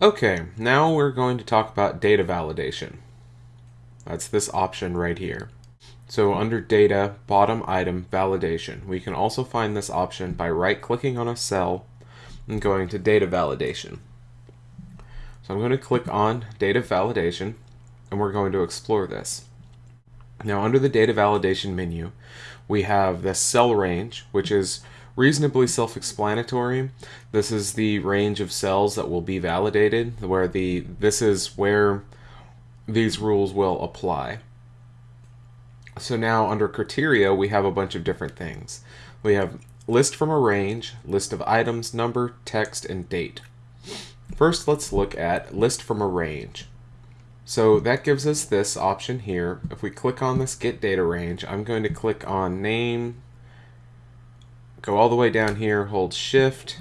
Okay, now we're going to talk about data validation. That's this option right here. So under data, bottom item, validation, we can also find this option by right clicking on a cell and going to data validation. So I'm going to click on data validation and we're going to explore this. Now under the data validation menu, we have the cell range, which is reasonably self-explanatory. This is the range of cells that will be validated, where the this is where these rules will apply. So now under criteria, we have a bunch of different things. We have list from a range, list of items, number, text, and date. First, let's look at list from a range. So that gives us this option here. If we click on this get data range, I'm going to click on name, go all the way down here, hold shift,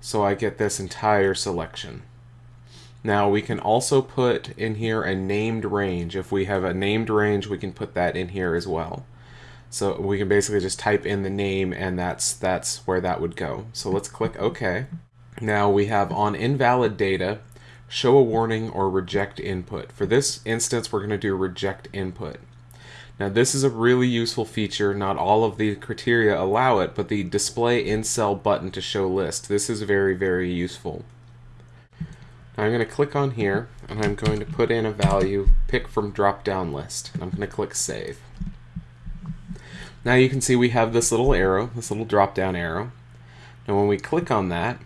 so I get this entire selection. Now we can also put in here a named range. If we have a named range, we can put that in here as well. So we can basically just type in the name and that's that's where that would go. So let's click OK. Now we have on invalid data, show a warning or reject input. For this instance, we're going to do reject input. Now this is a really useful feature. Not all of the criteria allow it, but the display in cell button to show list. This is very, very useful. Now I'm going to click on here and I'm going to put in a value, pick from drop down list. and I'm going to click save. Now you can see we have this little arrow, this little drop down arrow. Now when we click on that,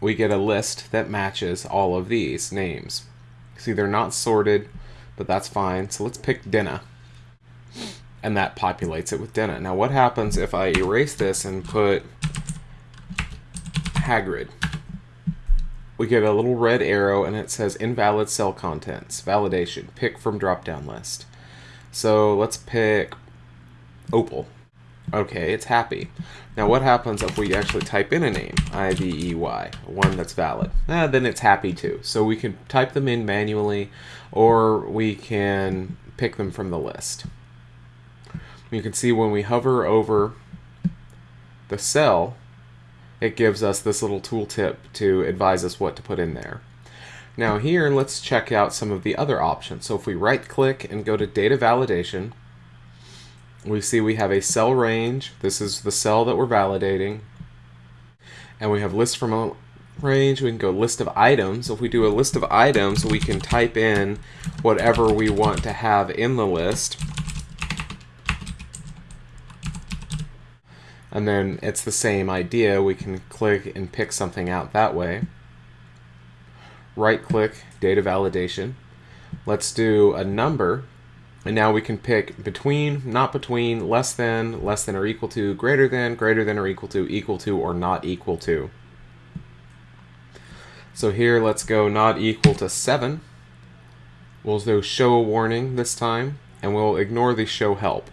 we get a list that matches all of these names. See, they're not sorted, but that's fine. So let's pick Dinah and that populates it with Dinah. Now what happens if I erase this and put Hagrid? We get a little red arrow and it says invalid cell contents, validation, pick from drop down list. So let's pick Opal. Okay, it's happy. Now what happens if we actually type in a name, I-V-E-Y, one that's valid? Eh, then it's happy too. So we can type them in manually or we can pick them from the list. You can see when we hover over the cell, it gives us this little tooltip to advise us what to put in there. Now here, let's check out some of the other options. So if we right click and go to data validation, we see we have a cell range. This is the cell that we're validating. And we have list from a range. We can go list of items. So, if we do a list of items, we can type in whatever we want to have in the list. And then it's the same idea. We can click and pick something out that way. Right click, data validation. Let's do a number, and now we can pick between, not between, less than, less than or equal to, greater than, greater than or equal to, equal to, or not equal to. So here, let's go not equal to 7. We'll do show a warning this time, and we'll ignore the show help.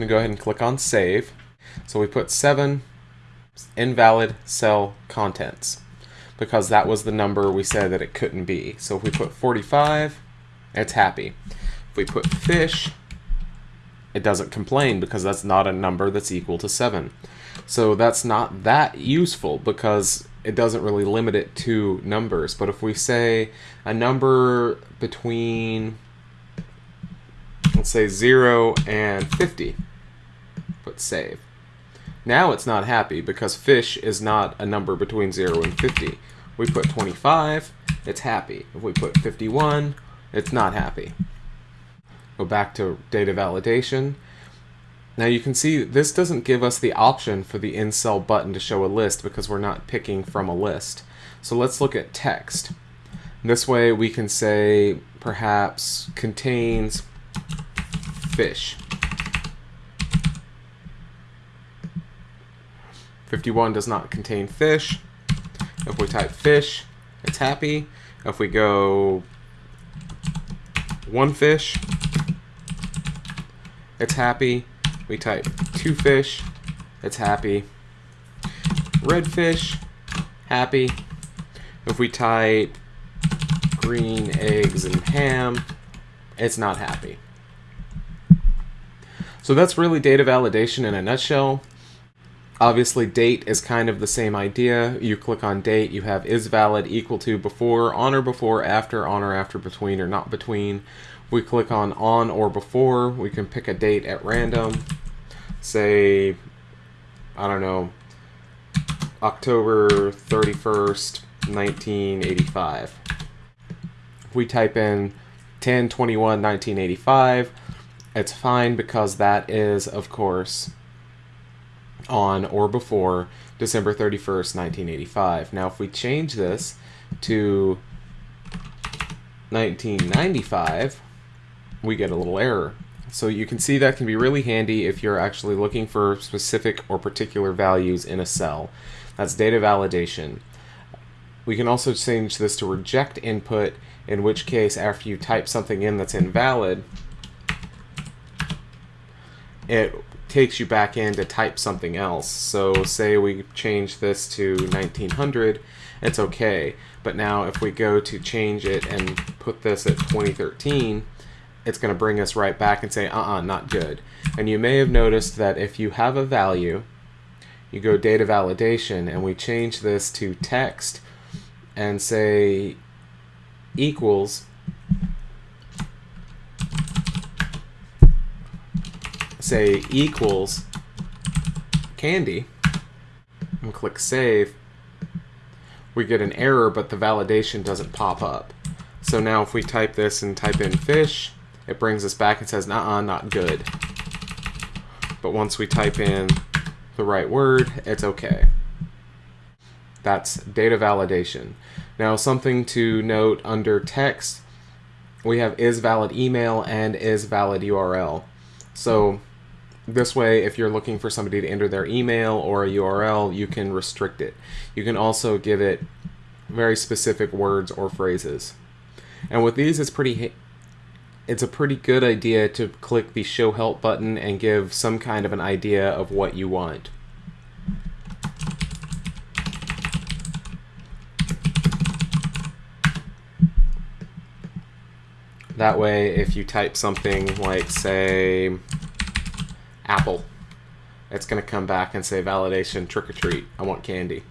Going to go ahead and click on Save. So we put 7 invalid cell contents because that was the number we said that it couldn't be. So if we put 45, it's happy. If we put fish, it doesn't complain because that's not a number that's equal to 7. So that's not that useful because it doesn't really limit it to numbers. But if we say a number between let's say 0 and 50. Save. Now it's not happy because fish is not a number between 0 and 50. We put 25, it's happy. If we put 51, it's not happy. Go back to data validation. Now you can see this doesn't give us the option for the in cell button to show a list because we're not picking from a list. So let's look at text. This way we can say perhaps contains fish. 51 does not contain fish. If we type fish, it's happy. If we go one fish, it's happy. We type two fish, it's happy. Red fish, happy. If we type green eggs and ham, it's not happy. So that's really data validation in a nutshell. Obviously, date is kind of the same idea. You click on date, you have is valid equal to before, on or before, after, on or after, between or not between. We click on on or before. We can pick a date at random. Say, I don't know, October 31st, 1985. If we type in 10 21 1985, it's fine because that is, of course, on or before December 31st, 1985. Now, if we change this to 1995, we get a little error. So you can see that can be really handy if you're actually looking for specific or particular values in a cell. That's data validation. We can also change this to reject input, in which case after you type something in that's invalid, it takes you back in to type something else. So say we change this to 1900, it's okay. But now if we go to change it and put this at 2013, it's going to bring us right back and say, uh-uh, not good. And you may have noticed that if you have a value, you go data validation, and we change this to text and say equals say equals candy and click save, we get an error, but the validation doesn't pop up. So now if we type this and type in fish, it brings us back and says, nah, not good. But once we type in the right word, it's okay. That's data validation. Now something to note under text, we have is valid email and is valid URL. So this way, if you're looking for somebody to enter their email or a URL, you can restrict it. You can also give it very specific words or phrases. And with these, it's pretty it's a pretty good idea to click the show help button and give some kind of an idea of what you want. That way, if you type something like, say, apple. It's going to come back and say validation trick or treat. I want candy.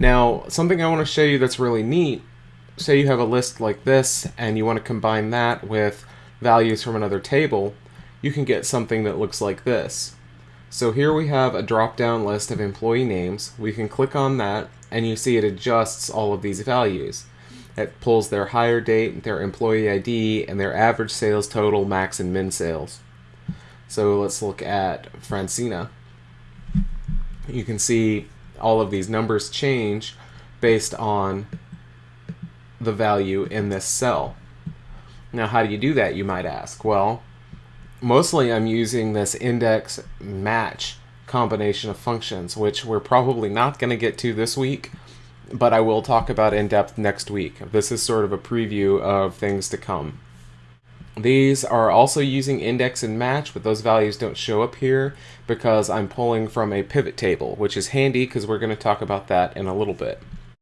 Now, something I want to show you that's really neat, say you have a list like this and you want to combine that with values from another table, you can get something that looks like this. So here we have a drop-down list of employee names. We can click on that and you see it adjusts all of these values. It pulls their hire date, their employee ID, and their average sales total, max and min sales. So let's look at Francina. You can see all of these numbers change based on the value in this cell. Now, how do you do that, you might ask? Well, mostly I'm using this index match combination of functions, which we're probably not going to get to this week, but I will talk about in depth next week. This is sort of a preview of things to come. These are also using index and match, but those values don't show up here because I'm pulling from a pivot table, which is handy because we're going to talk about that in a little bit.